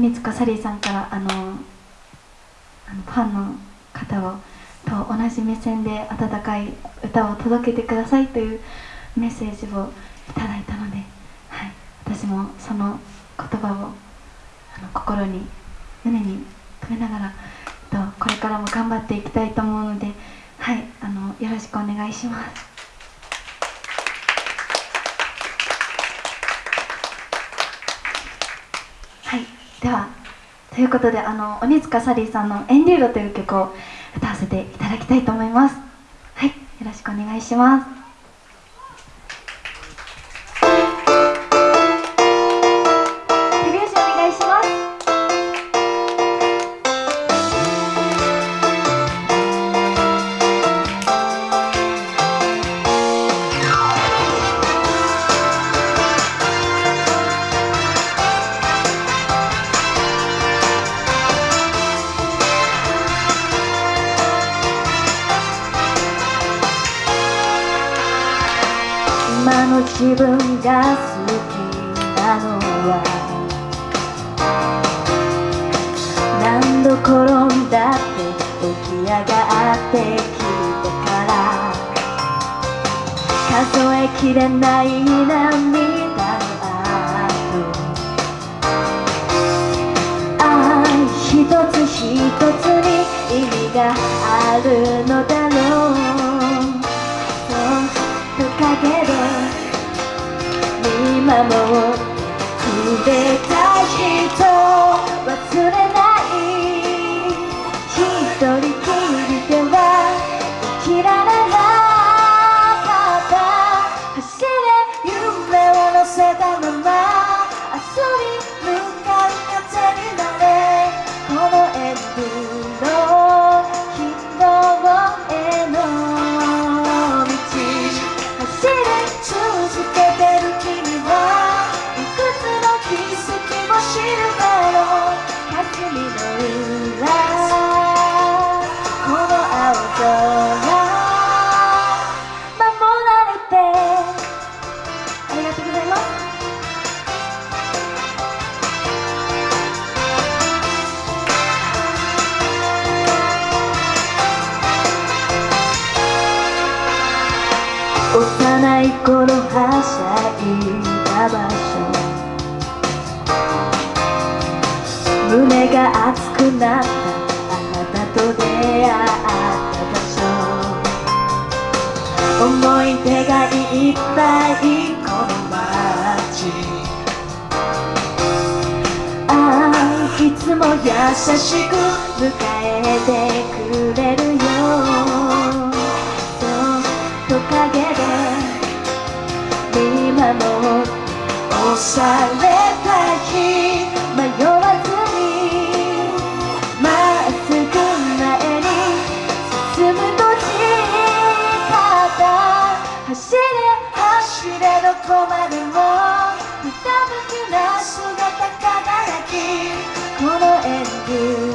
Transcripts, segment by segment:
鬼塚サリーさんからあのファンの方をと同じ目線で温かい歌を届けてくださいというメッセージをいただいたので、はい、私もその言葉をあの心に胸に留めながらとこれからも頑張っていきたいと思うので、はい、あのよろしくお願いします。ではということであの鬼塚サリーさんの「エンデューロ」という曲を歌わせていただきたいと思います。はいよろしくお願いします。今の自分が好きなのは何度転んだって起き上がってきてから数えきれない涙の後愛一つ一つに意味が幼い頃はしゃいだ場所。胸が熱くなったあなたと出会った場所。思い出がいっぱいこの街。ああいつも優しく迎えて走れ走れどこまでもひたむきな姿輝きこの演技。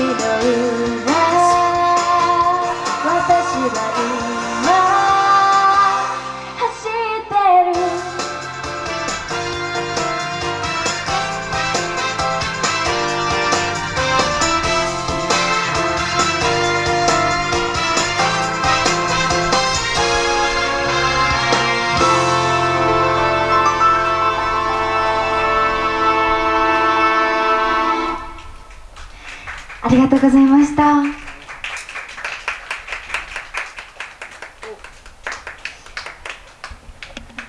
middle ありがとうございました。